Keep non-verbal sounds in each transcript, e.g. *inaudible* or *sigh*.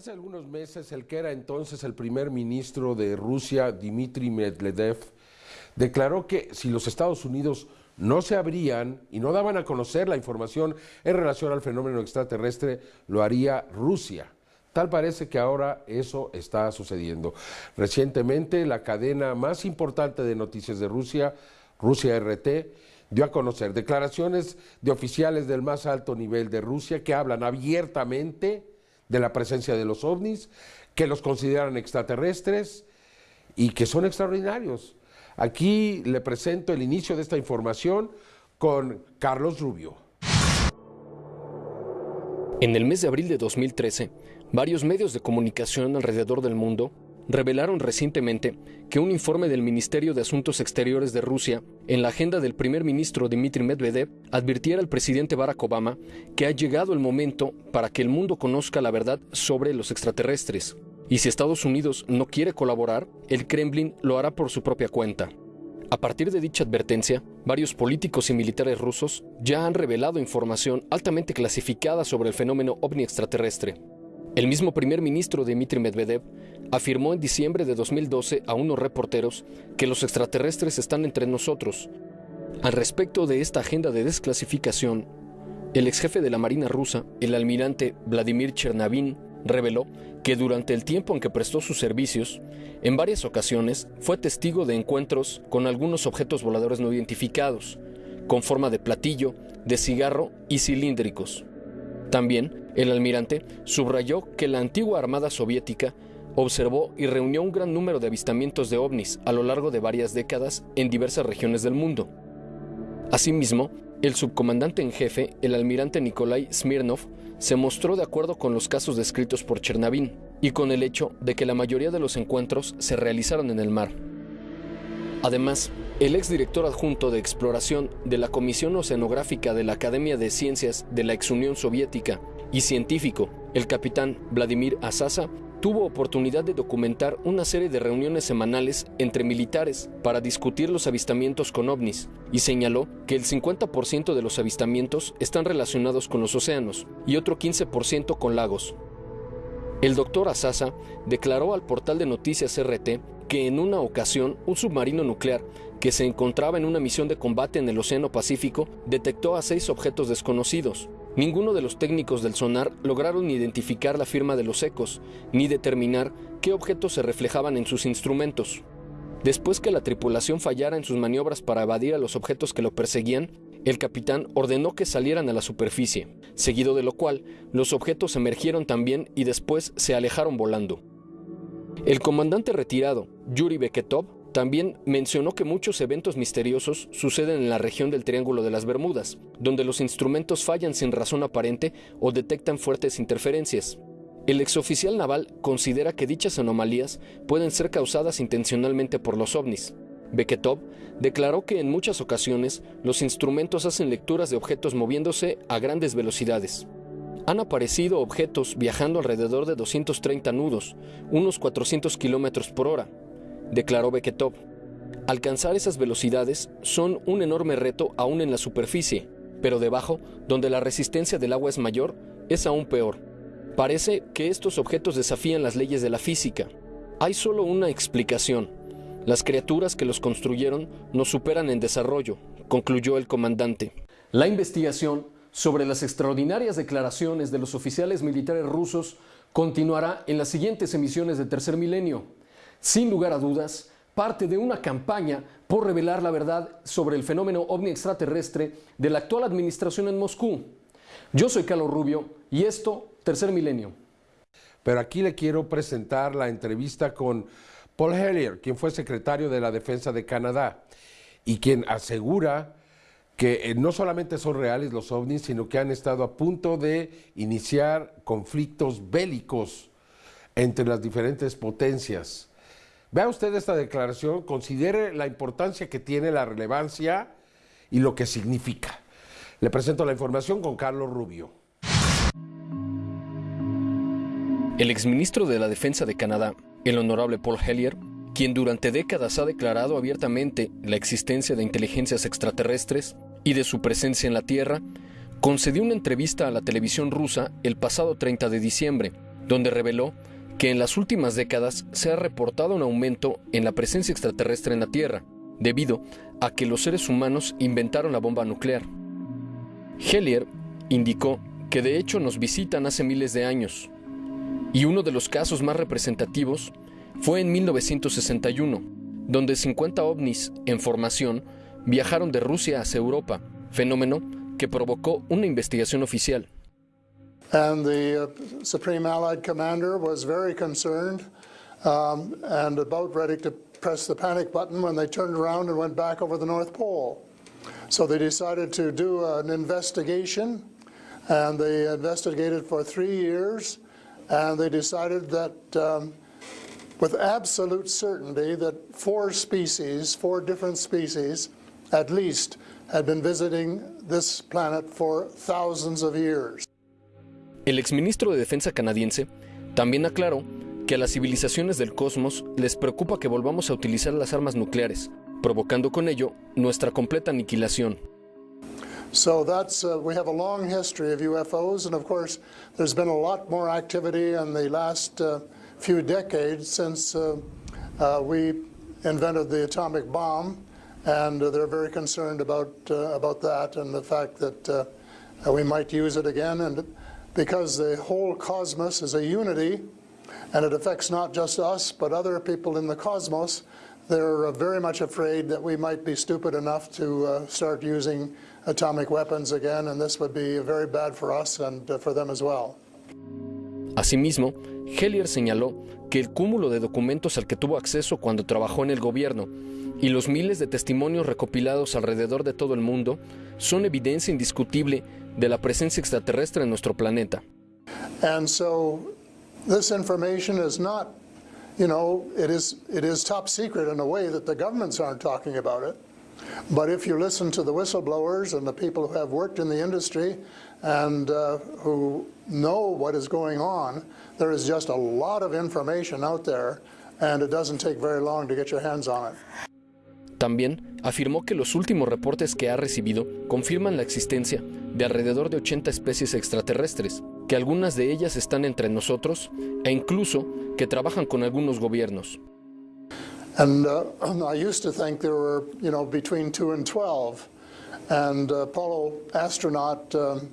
Hace algunos meses, el que era entonces el primer ministro de Rusia, Dmitry Medvedev, declaró que si los Estados Unidos no se abrían y no daban a conocer la información en relación al fenómeno extraterrestre, lo haría Rusia. Tal parece que ahora eso está sucediendo. Recientemente, la cadena más importante de noticias de Rusia, Rusia RT, dio a conocer declaraciones de oficiales del más alto nivel de Rusia que hablan abiertamente de la presencia de los ovnis, que los consideran extraterrestres y que son extraordinarios. Aquí le presento el inicio de esta información con Carlos Rubio. En el mes de abril de 2013, varios medios de comunicación alrededor del mundo revelaron recientemente que un informe del Ministerio de Asuntos Exteriores de Rusia, en la agenda del primer ministro Dmitry Medvedev, advirtiera al presidente Barack Obama que ha llegado el momento para que el mundo conozca la verdad sobre los extraterrestres. Y si Estados Unidos no quiere colaborar, el Kremlin lo hará por su propia cuenta. A partir de dicha advertencia, varios políticos y militares rusos ya han revelado información altamente clasificada sobre el fenómeno ovni extraterrestre. El mismo primer ministro Dmitry Medvedev afirmó en diciembre de 2012 a unos reporteros que los extraterrestres están entre nosotros. Al respecto de esta agenda de desclasificación, el ex jefe de la Marina rusa, el almirante Vladimir Chernavin, reveló que durante el tiempo en que prestó sus servicios, en varias ocasiones fue testigo de encuentros con algunos objetos voladores no identificados, con forma de platillo, de cigarro y cilíndricos. También, el almirante subrayó que la antigua Armada Soviética observó y reunió un gran número de avistamientos de ovnis a lo largo de varias décadas en diversas regiones del mundo. Asimismo, el subcomandante en jefe, el almirante Nikolai Smirnov, se mostró de acuerdo con los casos descritos por Chernavín y con el hecho de que la mayoría de los encuentros se realizaron en el mar. Además, el exdirector adjunto de exploración de la Comisión Oceanográfica de la Academia de Ciencias de la ex Unión Soviética y científico, el capitán Vladimir Asasa, tuvo oportunidad de documentar una serie de reuniones semanales entre militares para discutir los avistamientos con ovnis y señaló que el 50% de los avistamientos están relacionados con los océanos y otro 15% con lagos. El doctor Asasa declaró al portal de noticias RT que en una ocasión un submarino nuclear que se encontraba en una misión de combate en el Océano Pacífico detectó a seis objetos desconocidos, Ninguno de los técnicos del sonar lograron identificar la firma de los ecos, ni determinar qué objetos se reflejaban en sus instrumentos. Después que la tripulación fallara en sus maniobras para evadir a los objetos que lo perseguían, el capitán ordenó que salieran a la superficie, seguido de lo cual los objetos emergieron también y después se alejaron volando. El comandante retirado, Yuri Beketov, también mencionó que muchos eventos misteriosos suceden en la región del Triángulo de las Bermudas, donde los instrumentos fallan sin razón aparente o detectan fuertes interferencias. El exoficial naval considera que dichas anomalías pueden ser causadas intencionalmente por los ovnis. Beketov declaró que en muchas ocasiones los instrumentos hacen lecturas de objetos moviéndose a grandes velocidades. Han aparecido objetos viajando alrededor de 230 nudos, unos 400 kilómetros por hora, declaró Beketov. Alcanzar esas velocidades son un enorme reto aún en la superficie, pero debajo, donde la resistencia del agua es mayor, es aún peor. Parece que estos objetos desafían las leyes de la física. Hay solo una explicación. Las criaturas que los construyeron nos superan en desarrollo, concluyó el comandante. La investigación sobre las extraordinarias declaraciones de los oficiales militares rusos continuará en las siguientes emisiones de Tercer Milenio sin lugar a dudas, parte de una campaña por revelar la verdad sobre el fenómeno ovni extraterrestre de la actual administración en Moscú. Yo soy Carlos Rubio y esto, Tercer Milenio. Pero aquí le quiero presentar la entrevista con Paul Hellier, quien fue secretario de la Defensa de Canadá y quien asegura que eh, no solamente son reales los ovnis, sino que han estado a punto de iniciar conflictos bélicos entre las diferentes potencias. Vea usted esta declaración, considere la importancia que tiene, la relevancia y lo que significa. Le presento la información con Carlos Rubio. El exministro de la Defensa de Canadá, el honorable Paul Hellier, quien durante décadas ha declarado abiertamente la existencia de inteligencias extraterrestres y de su presencia en la Tierra, concedió una entrevista a la televisión rusa el pasado 30 de diciembre, donde reveló que en las últimas décadas se ha reportado un aumento en la presencia extraterrestre en la Tierra, debido a que los seres humanos inventaron la bomba nuclear. Hellier indicó que de hecho nos visitan hace miles de años, y uno de los casos más representativos fue en 1961, donde 50 ovnis en formación viajaron de Rusia hacia Europa, fenómeno que provocó una investigación oficial. And the uh, Supreme Allied Commander was very concerned um, and about ready to press the panic button when they turned around and went back over the North Pole. So they decided to do an investigation, and they investigated for three years, and they decided that um, with absolute certainty that four species, four different species, at least, had been visiting this planet for thousands of years. El exministro de Defensa canadiense también aclaró que a las civilizaciones del cosmos les preocupa que volvamos a utilizar las armas nucleares, provocando con ello nuestra completa aniquilación. So that's uh, we have a long history of UFOs, and of course, there's been a lot more activity in the last uh, few decades since uh, uh we invented the atomic bomb, and they're very concerned about uh, about that and the fact that uh, we might use it again, and because the whole cosmos is a unity, and it affects not just us but other people in the cosmos. They're very much afraid that we might be stupid enough to start using atomic weapons again, and this would be very bad for us and uh, for them as well. Asimismo, Hellier señaló que el cúmulo de documentos al que tuvo acceso cuando trabajó en el gobierno y los miles de testimonios recopilados alrededor de todo el mundo son evidencia indiscutible de la presencia extraterrestre en nuestro planeta. And so this information is not, you know, it is it is top secret in a way that the governments aren't talking about it. But if you listen to the whistleblowers and the people who have worked in the industry and uh, who know what is going on, there is just a lot of information out there and it doesn't take very long to get your hands on it. También afirmó que los últimos reportes que ha recibido confirman la existencia de alrededor de 80 especies extraterrestres, que algunas de ellas están entre nosotros e incluso que trabajan con algunos gobiernos. And uh, *clears throat* I used to think there were, you know, between 2 and 12. And uh, Apollo astronaut um,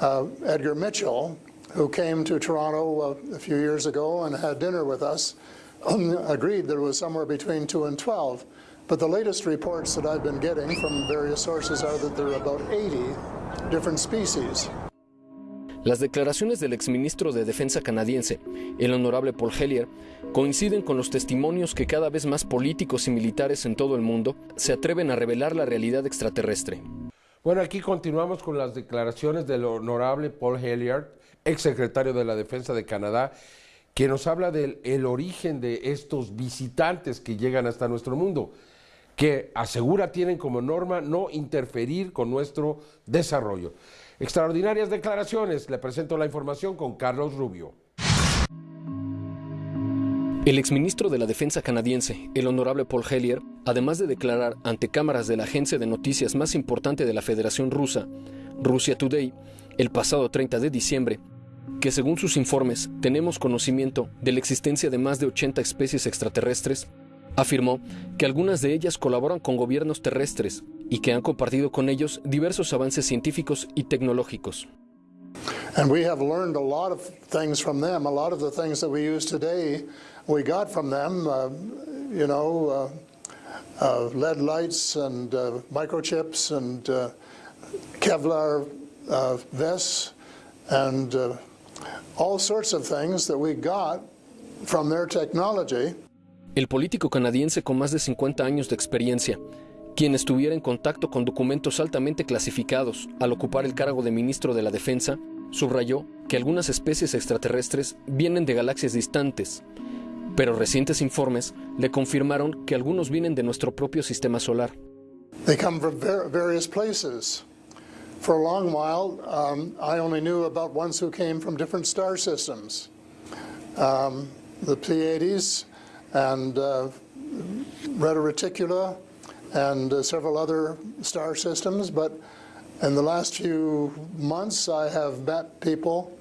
uh, Edgar Mitchell, who came to Toronto uh, a few years ago and had dinner with us, *clears throat* agreed there was somewhere between 2 and 12. But the latest reports that I've been getting from various sources are that there are about 80 different species. Las declaraciones del exministro de Defensa canadiense, el honorable Paul Hellier, coinciden con los testimonios que cada vez más políticos y militares en todo el mundo se atreven a revelar la realidad extraterrestre. Bueno, aquí continuamos con las declaraciones del honorable Paul Hellier, exsecretario de la Defensa de Canadá, que nos habla del el origen de estos visitantes que llegan hasta nuestro mundo, que asegura tienen como norma no interferir con nuestro desarrollo. Extraordinarias declaraciones. Le presento la información con Carlos Rubio. El exministro de la Defensa canadiense, el honorable Paul Hellier, además de declarar ante cámaras de la agencia de noticias más importante de la Federación Rusa, Russia Today, el pasado 30 de diciembre, que según sus informes tenemos conocimiento de la existencia de más de 80 especies extraterrestres, afirmó que algunas de ellas colaboran con gobiernos terrestres y que han compartido con ellos diversos avances científicos y tecnológicos. And we have learned a lot of things from them. A lot of the things that we use today, we got from them. Uh, you know, uh, uh, LED lights and uh, microchips and uh, Kevlar uh, vests and all sorts of things that we got from their technology. El político canadiense con más de 50 años de experiencia, quien estuviera en contacto con documentos altamente clasificados al ocupar el cargo de ministro de la Defensa, subrayó que algunas especies extraterrestres vienen de galaxias distantes, pero recientes informes le confirmaron que algunos vienen de nuestro propio sistema solar. They come from various places. For a long while, um, I only knew about ones who came from different star systems. Um, the Pleiades, and uh, Reticula and uh, several other star systems. But in the last few months, I have met people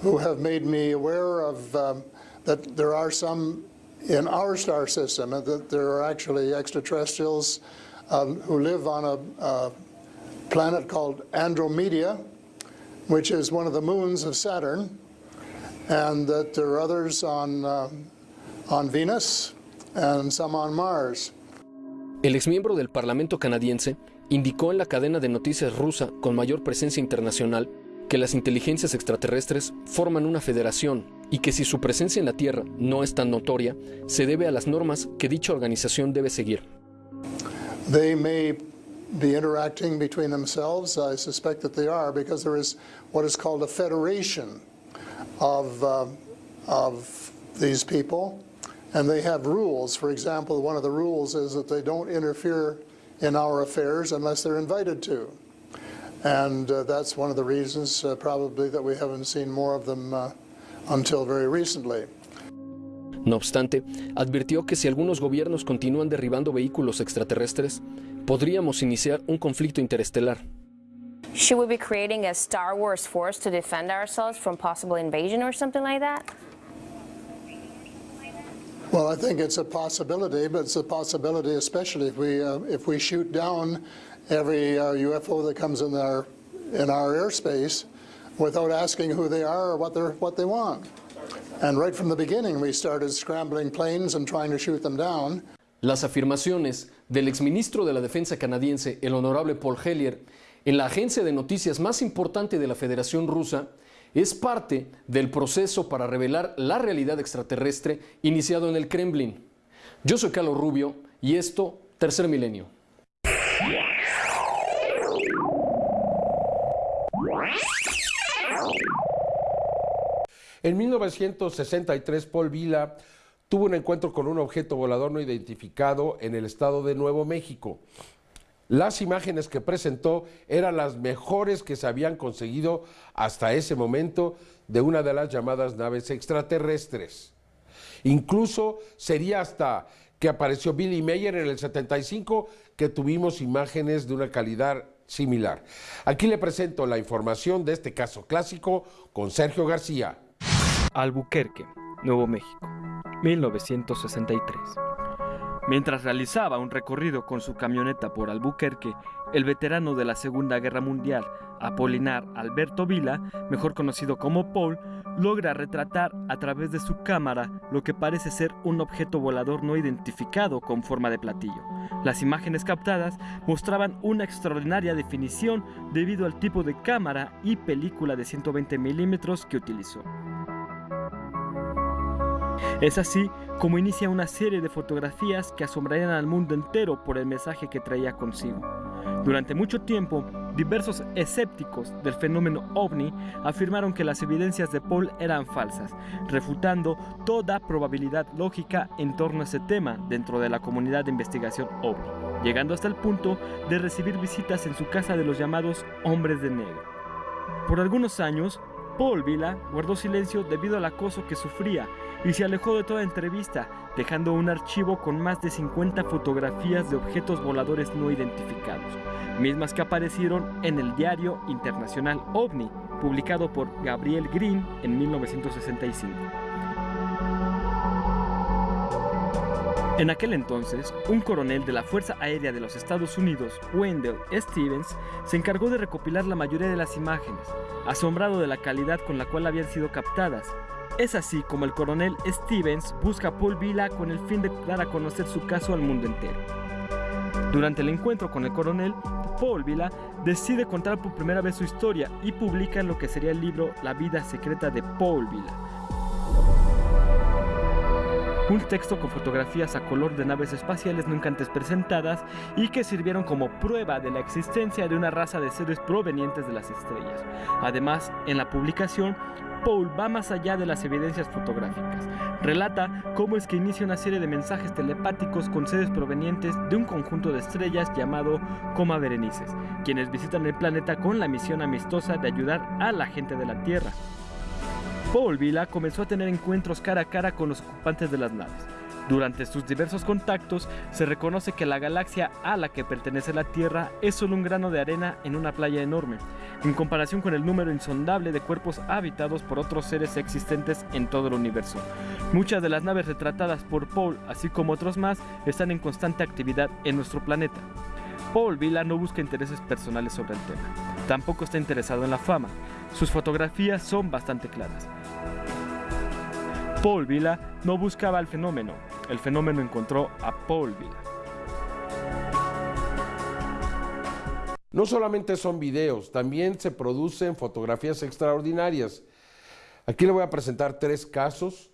who have made me aware of um, that there are some in our star system, and that there are actually extraterrestrials um, who live on a, a planet called Andromeda, which is one of the moons of Saturn, and that there are others on, uh, on Venus and some on Mars. El exmiembro del Parlamento canadiense indicó en la cadena de noticias rusa con mayor presencia internacional que las inteligencias extraterrestres forman una federación y que si su presencia en la Tierra no es tan notoria, se debe a las normas que dicha organización debe seguir. They may be interacting between themselves. I suspect that they are because there is what is called a federation of, uh, of these people, and they have rules. For example, one of the rules is that they don't interfere in our affairs unless they're invited to. And uh, that's one of the reasons uh, probably that we haven't seen more of them uh, until very recently. No obstante, advirtió que si algunos gobiernos continúan derribando vehículos extraterrestres, podríamos iniciar un conflicto interestelar. Should we be creating a Star Wars force to defend ourselves from possible invasion or something like that? Well, I think it's a possibility, but it's a possibility especially if we, uh, if we shoot down every uh, UFO that comes in our, in our airspace without asking who they are or what, they're, what they want. And right from the beginning, we started scrambling planes and trying to shoot them down. Las afirmaciones del exministro de la Defensa canadiense, el honorable Paul Hellier, en la agencia de noticias más importante de la Federación Rusa, es parte del proceso para revelar la realidad extraterrestre iniciado en el Kremlin. Yo soy Carlos Rubio y esto, Tercer Milenio. En 1963, Paul Vila tuvo un encuentro con un objeto volador no identificado en el estado de Nuevo México. Las imágenes que presentó eran las mejores que se habían conseguido hasta ese momento de una de las llamadas naves extraterrestres. Incluso sería hasta que apareció Billy Mayer en el 75 que tuvimos imágenes de una calidad similar. Aquí le presento la información de este caso clásico con Sergio García. Albuquerque, Nuevo México, 1963. Mientras realizaba un recorrido con su camioneta por Albuquerque, el veterano de la Segunda Guerra Mundial, Apolinar Alberto Vila, mejor conocido como Paul, logra retratar a través de su cámara lo que parece ser un objeto volador no identificado con forma de platillo. Las imágenes captadas mostraban una extraordinaria definición debido al tipo de cámara y película de 120 milímetros que utilizó. Es así como inicia una serie de fotografías que asombrarían al mundo entero por el mensaje que traía consigo. Durante mucho tiempo, diversos escépticos del fenómeno ovni afirmaron que las evidencias de Paul eran falsas, refutando toda probabilidad lógica en torno a ese tema dentro de la comunidad de investigación ovni, llegando hasta el punto de recibir visitas en su casa de los llamados hombres de negro. Por algunos años, Paul Vila guardó silencio debido al acoso que sufría y se alejó de toda entrevista, dejando un archivo con más de 50 fotografías de objetos voladores no identificados, mismas que aparecieron en el diario internacional OVNI, publicado por Gabriel Green en 1965. En aquel entonces, un coronel de la Fuerza Aérea de los Estados Unidos, Wendell Stevens, se encargó de recopilar la mayoría de las imágenes, asombrado de la calidad con la cual habían sido captadas. Es así como el coronel Stevens busca a Paul Vila con el fin de dar a conocer su caso al mundo entero. Durante el encuentro con el coronel, Paul Vila decide contar por primera vez su historia y publica lo que sería el libro La vida secreta de Paul Vila un texto con fotografías a color de naves espaciales nunca antes presentadas y que sirvieron como prueba de la existencia de una raza de seres provenientes de las estrellas. Además, en la publicación, Paul va más allá de las evidencias fotográficas. Relata cómo es que inicia una serie de mensajes telepáticos con seres provenientes de un conjunto de estrellas llamado Coma Berenices, quienes visitan el planeta con la misión amistosa de ayudar a la gente de la Tierra. Paul Vila comenzó a tener encuentros cara a cara con los ocupantes de las naves. Durante sus diversos contactos se reconoce que la galaxia a la que pertenece la Tierra es solo un grano de arena en una playa enorme, en comparación con el número insondable de cuerpos habitados por otros seres existentes en todo el universo. Muchas de las naves retratadas por Paul, así como otros más, están en constante actividad en nuestro planeta. Paul Vila no busca intereses personales sobre el tema. Tampoco está interesado en la fama. Sus fotografías son bastante claras. Paul Vila no buscaba el fenómeno. El fenómeno encontró a Paul Vila. No solamente son videos, también se producen fotografías extraordinarias. Aquí le voy a presentar tres casos.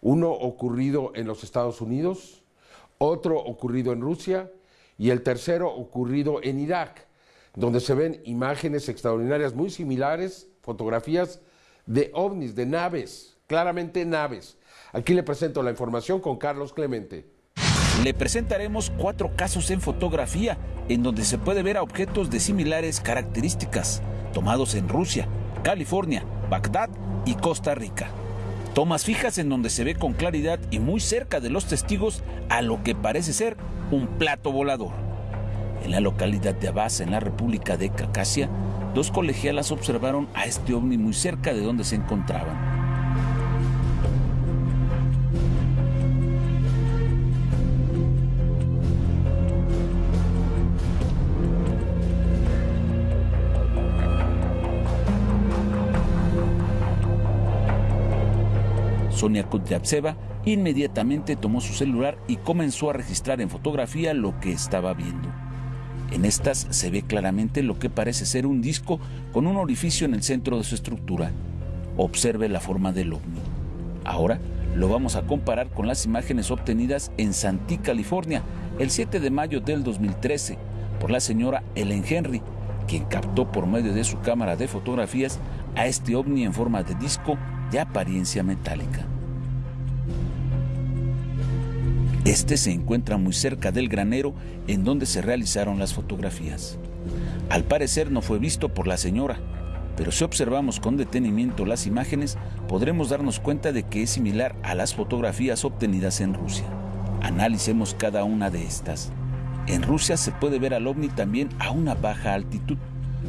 Uno ocurrido en los Estados Unidos, otro ocurrido en Rusia y el tercero ocurrido en Irak, donde se ven imágenes extraordinarias muy similares, fotografías de ovnis, de naves, claramente naves. Aquí le presento la información con Carlos Clemente. Le presentaremos cuatro casos en fotografía en donde se puede ver a objetos de similares características, tomados en Rusia, California, Bagdad y Costa Rica. Tomas fijas en donde se ve con claridad y muy cerca de los testigos a lo que parece ser un plato volador. En la localidad de Abasa, en la República de Cacasia, dos colegialas observaron a este ovni muy cerca de donde se encontraban. Sonia Kudryavtseva inmediatamente tomó su celular y comenzó a registrar en fotografía lo que estaba viendo. En estas se ve claramente lo que parece ser un disco con un orificio en el centro de su estructura. Observe la forma del ovni. Ahora lo vamos a comparar con las imágenes obtenidas en Santee, California, el 7 de mayo del 2013, por la señora Ellen Henry, quien captó por medio de su cámara de fotografías a este ovni en forma de disco de apariencia metálica. Este se encuentra muy cerca del granero en donde se realizaron las fotografías. Al parecer no fue visto por la señora, pero si observamos con detenimiento las imágenes, podremos darnos cuenta de que es similar a las fotografías obtenidas en Rusia. Analicemos cada una de estas. En Rusia se puede ver al ovni también a una baja altitud.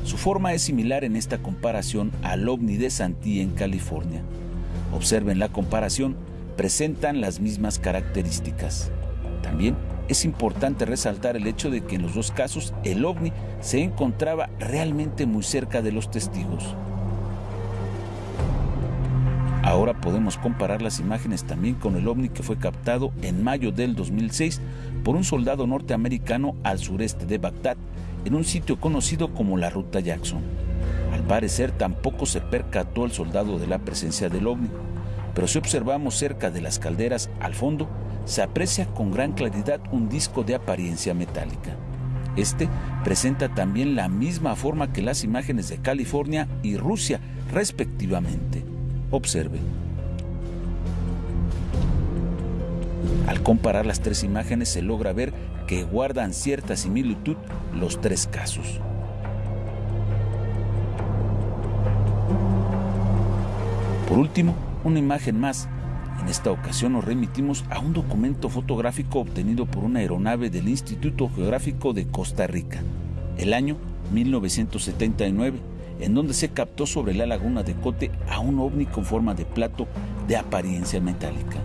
Su forma es similar en esta comparación al ovni de Santee en California. Observen la comparación presentan las mismas características. También es importante resaltar el hecho de que en los dos casos el ovni se encontraba realmente muy cerca de los testigos. Ahora podemos comparar las imágenes también con el ovni que fue captado en mayo del 2006 por un soldado norteamericano al sureste de Bagdad, en un sitio conocido como la Ruta Jackson. Al parecer tampoco se percató el soldado de la presencia del ovni pero si observamos cerca de las calderas al fondo, se aprecia con gran claridad un disco de apariencia metálica. Este presenta también la misma forma que las imágenes de California y Rusia, respectivamente. Observe. Al comparar las tres imágenes se logra ver que guardan cierta similitud los tres casos. Por último, una imagen más. En esta ocasión nos remitimos a un documento fotográfico obtenido por una aeronave del Instituto Geográfico de Costa Rica, el año 1979, en donde se captó sobre la laguna de Cote a un ovni con forma de plato de apariencia metálica.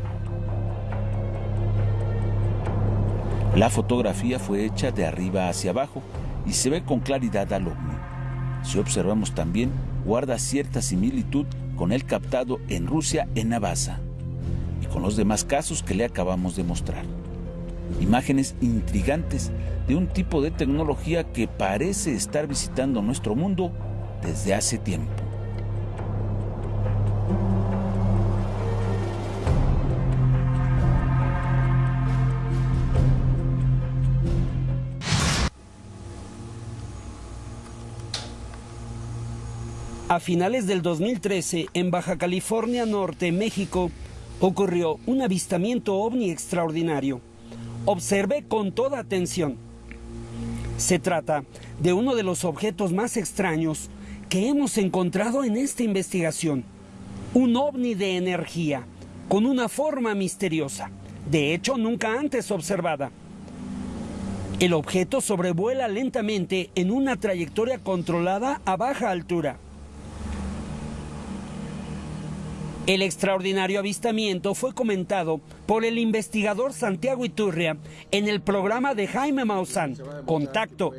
La fotografía fue hecha de arriba hacia abajo y se ve con claridad al ovni. Si observamos también, guarda cierta similitud con el captado en Rusia en Navasa y con los demás casos que le acabamos de mostrar. Imágenes intrigantes de un tipo de tecnología que parece estar visitando nuestro mundo desde hace tiempo. A finales del 2013, en Baja California Norte, México, ocurrió un avistamiento ovni extraordinario. Observe con toda atención. Se trata de uno de los objetos más extraños que hemos encontrado en esta investigación. Un ovni de energía, con una forma misteriosa. de hecho nunca antes observada. El objeto sobrevuela lentamente en una trayectoria controlada a baja altura. El extraordinario avistamiento fue comentado por el investigador Santiago Iturria en el programa de Jaime Maussan, Contacto,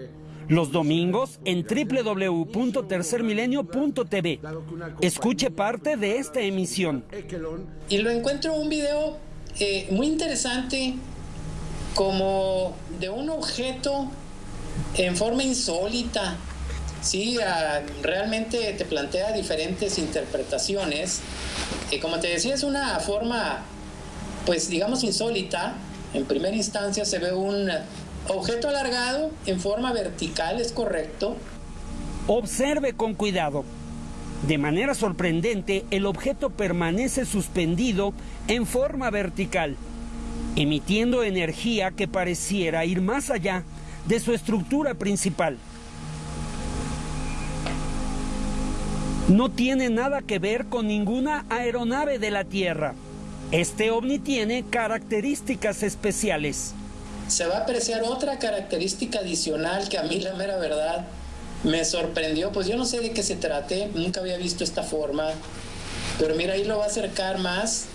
los domingos en www.tercermilenio.tv. Escuche parte de esta emisión. Y lo encuentro un video eh, muy interesante como de un objeto en forma insólita. Sí, realmente te plantea diferentes interpretaciones. y como te decía, es una forma, pues digamos, insólita. En primera instancia se ve un objeto alargado en forma vertical, es correcto. Observe con cuidado. De manera sorprendente, el objeto permanece suspendido en forma vertical emitiendo energía que pareciera ir más allá de su estructura principal. No tiene nada que ver con ninguna aeronave de la Tierra. Este ovni tiene características especiales. Se va a apreciar otra característica adicional que a mí la mera verdad me sorprendió, pues yo no sé de qué se trate, nunca había visto esta forma, pero mira, ahí lo va a acercar más.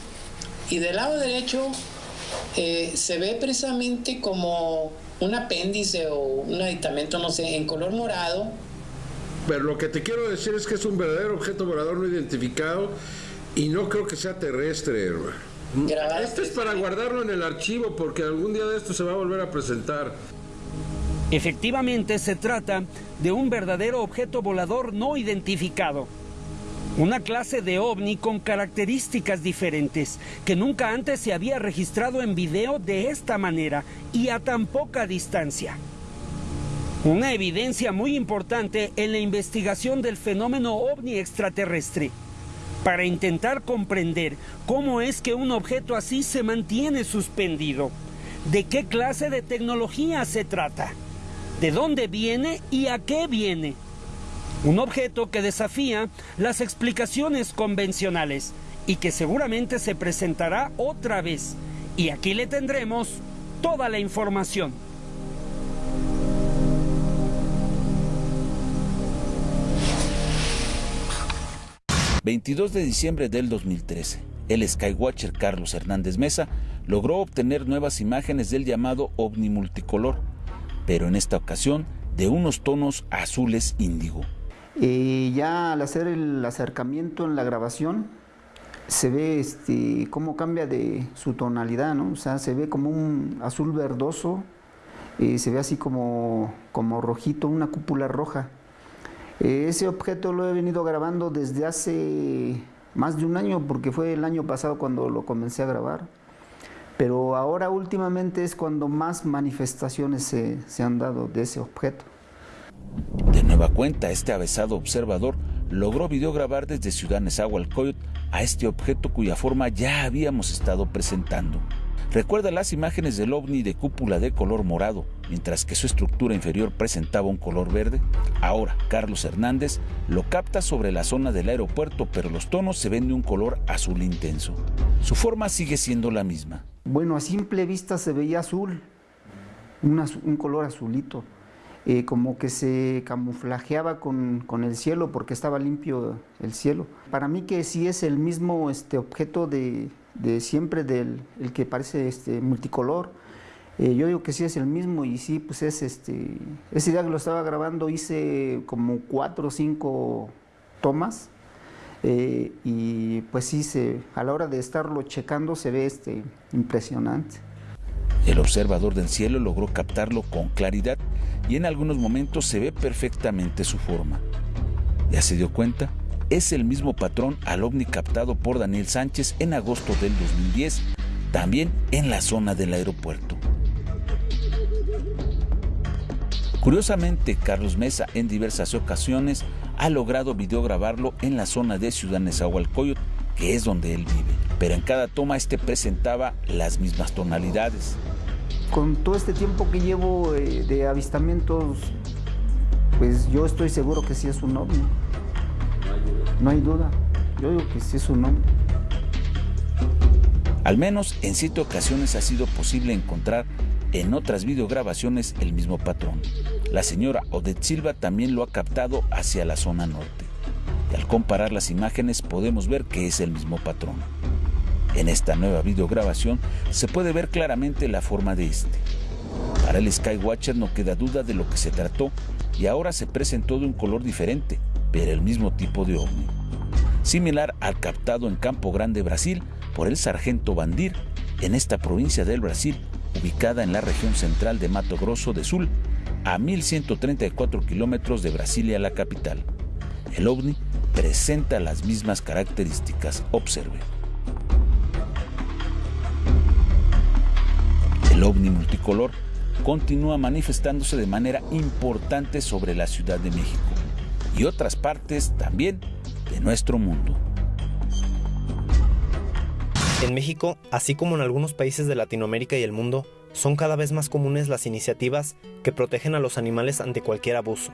Y del lado derecho eh, se ve precisamente como un apéndice o un aditamento, no sé, en color morado. Pero lo que te quiero decir es que es un verdadero objeto volador no identificado y no creo que sea terrestre, Este es para guardarlo en el archivo porque algún día de esto se va a volver a presentar. Efectivamente se trata de un verdadero objeto volador no identificado. Una clase de ovni con características diferentes que nunca antes se había registrado en video de esta manera y a tan poca distancia. Una evidencia muy importante en la investigación del fenómeno ovni extraterrestre para intentar comprender cómo es que un objeto así se mantiene suspendido, de qué clase de tecnología se trata, de dónde viene y a qué viene un objeto que desafía las explicaciones convencionales y que seguramente se presentará otra vez. Y aquí le tendremos toda la información. ...22 de diciembre del 2013... ...el Skywatcher Carlos Hernández Mesa... ...logró obtener nuevas imágenes del llamado ovni multicolor... ...pero en esta ocasión de unos tonos azules índigo y ya al hacer el acercamiento en la grabación, se ve este, cómo cambia de su tonalidad, ¿no? O sea, se ve como un azul verdoso, y se ve así como, como rojito, una cúpula roja. Ese objeto lo he venido grabando desde hace más de un año, porque fue el año pasado cuando lo comencé a grabar. Pero ahora últimamente es cuando más manifestaciones se, se han dado de ese objeto. De nueva cuenta, este avesado observador logró videograbar desde Ciudad Nezahualcóyotl a este objeto cuya forma ya habíamos estado presentando. Recuerda las imágenes del ovni de cúpula de color morado, mientras que su estructura inferior presentaba un color verde. Ahora, Carlos Hernández lo capta sobre la zona del aeropuerto, pero los tonos se ven de un color azul intenso. Su forma sigue siendo la misma. Bueno, a simple vista se veía azul, un color azulito eh, como que se camuflajeaba con, el cielo porque estaba limpio el cielo. Para mí que sí es el mismo este, objeto de, siempre, del el que parece este, multicolor. Eh, yo digo que sí es el mismo y sí, pues es este, ese día que lo estaba grabando hice como cuatro o cinco tomas eh, y pues sí, se, a la hora de estarlo checando se ve este, impresionante. El observador del cielo logró captarlo con claridad y en algunos momentos se ve perfectamente su forma. ¿Ya se dio cuenta? Es el mismo patrón al ovni captado por Daniel Sánchez en agosto del 2010, también en la zona del aeropuerto. Curiosamente, Carlos Mesa en diversas ocasiones ha logrado videograbarlo en la zona de Ciudad Nezahualcóyotl, que es donde él vive. Pero en cada toma este presentaba las mismas tonalidades con todo este tiempo que llevo eh, de avistamientos, pues yo estoy seguro que sí es un ovni. No hay duda. Yo digo que sí es un ovni. Al menos en siete ocasiones ha sido posible encontrar en otras videograbaciones el mismo patrón. La señora Odette Silva también lo ha captado hacia la zona norte. Y al comparar las imágenes podemos ver que es el mismo patrón. En esta nueva videograbación se puede ver claramente la forma de este. Para el Skywatcher no queda duda de lo que se trató y ahora se presentó de un color diferente, pero el mismo tipo de ovni. Similar al captado en Campo Grande, Brasil, por el sargento Bandir, en esta provincia del Brasil, ubicada en la región central de Mato Grosso de Sul, a 1134 kilómetros de Brasilia, la capital. El ovni presenta las mismas características. Observe. El ovni multicolor continúa manifestándose de manera importante sobre la Ciudad de México y otras partes también de nuestro mundo. En México, así como en algunos países de Latinoamérica y el mundo, son cada vez más comunes las iniciativas que protegen a los animales ante cualquier abuso.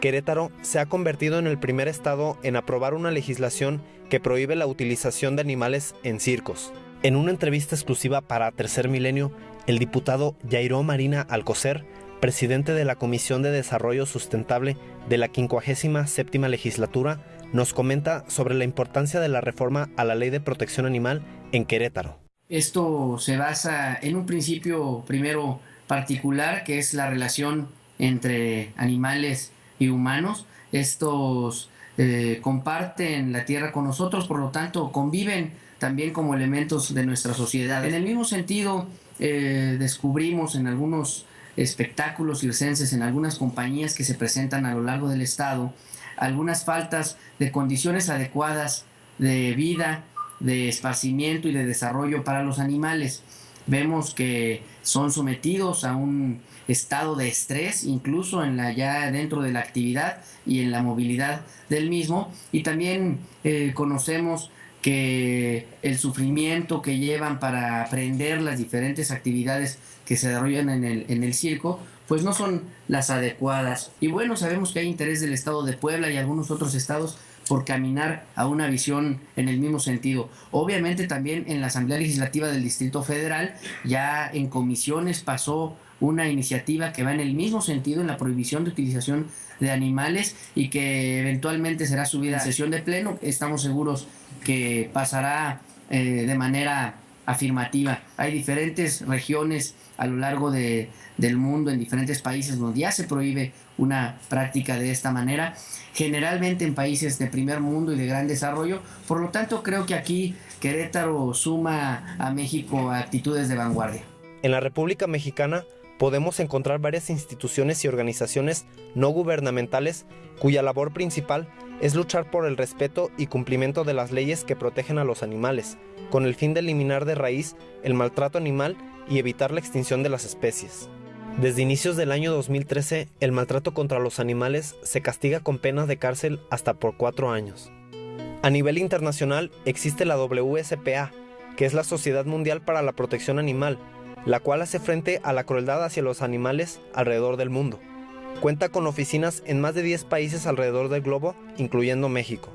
Querétaro se ha convertido en el primer estado en aprobar una legislación que prohíbe la utilización de animales en circos. En una entrevista exclusiva para Tercer Milenio, el diputado Jairo Marina Alcocer, presidente de la Comisión de Desarrollo Sustentable de la 57 legislatura, nos comenta sobre la importancia de la reforma a la Ley de Protección Animal en Querétaro. Esto se basa en un principio primero particular que es la relación entre animales y humanos. Estos eh, comparten la tierra con nosotros, por lo tanto conviven también como elementos de nuestra sociedad. En el mismo sentido, eh, descubrimos en algunos espectáculos circenses, en algunas compañías que se presentan a lo largo del estado, algunas faltas de condiciones adecuadas de vida, de esparcimiento y de desarrollo para los animales. Vemos que son sometidos a un estado de estrés, incluso en la ya dentro de la actividad y en la movilidad del mismo. Y también eh, conocemos que el sufrimiento que llevan para aprender las diferentes actividades que se desarrollan en el, en el circo, pues no son las adecuadas. Y bueno, sabemos que hay interés del estado de Puebla y algunos otros estados por caminar a una visión en el mismo sentido. Obviamente también en la Asamblea Legislativa del Distrito Federal ya en comisiones pasó una iniciativa que va en el mismo sentido en la prohibición de utilización de animales y que eventualmente será subida a sesión de pleno. Estamos seguros que pasará eh, de manera afirmativa. Hay diferentes regiones a lo largo de, del mundo, en diferentes países donde ya se prohíbe una práctica de esta manera, generalmente en países de primer mundo y de gran desarrollo. Por lo tanto, creo que aquí Querétaro suma a México actitudes de vanguardia. En la República Mexicana podemos encontrar varias instituciones y organizaciones no gubernamentales cuya labor principal es luchar por el respeto y cumplimiento de las leyes que protegen a los animales, con el fin de eliminar de raíz el maltrato animal y evitar la extinción de las especies. Desde inicios del año 2013, el maltrato contra los animales se castiga con penas de cárcel hasta por cuatro años. A nivel internacional existe la WSPA, que es la Sociedad Mundial para la Protección Animal, la cual hace frente a la crueldad hacia los animales alrededor del mundo. Cuenta con oficinas en más de 10 países alrededor del globo, incluyendo México.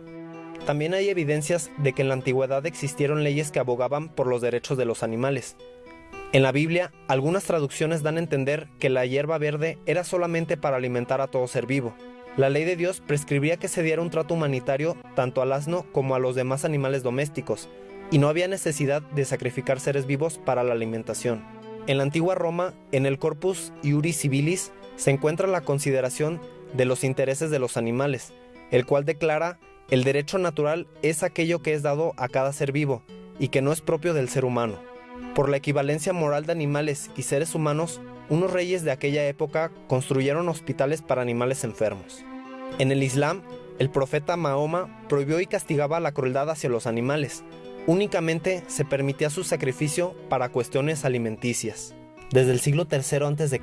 También hay evidencias de que en la antigüedad existieron leyes que abogaban por los derechos de los animales. En la Biblia, algunas traducciones dan a entender que la hierba verde era solamente para alimentar a todo ser vivo. La ley de Dios prescribía que se diera un trato humanitario tanto al asno como a los demás animales domésticos, y no había necesidad de sacrificar seres vivos para la alimentación. En la antigua Roma, en el Corpus Iuris Civilis, se encuentra la consideración de los intereses de los animales, el cual declara el derecho natural es aquello que es dado a cada ser vivo y que no es propio del ser humano. Por la equivalencia moral de animales y seres humanos, unos reyes de aquella época construyeron hospitales para animales enfermos. En el Islam, el profeta Mahoma prohibió y castigaba la crueldad hacia los animales. Únicamente se permitía su sacrificio para cuestiones alimenticias. Desde el siglo III a.C.,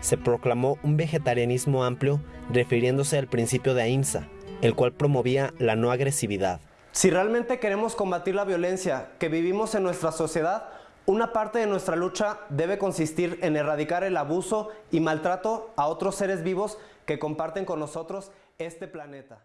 se proclamó un vegetarianismo amplio refiriéndose al principio de Ahimsa, el cual promovía la no agresividad. Si realmente queremos combatir la violencia que vivimos en nuestra sociedad, una parte de nuestra lucha debe consistir en erradicar el abuso y maltrato a otros seres vivos que comparten con nosotros este planeta.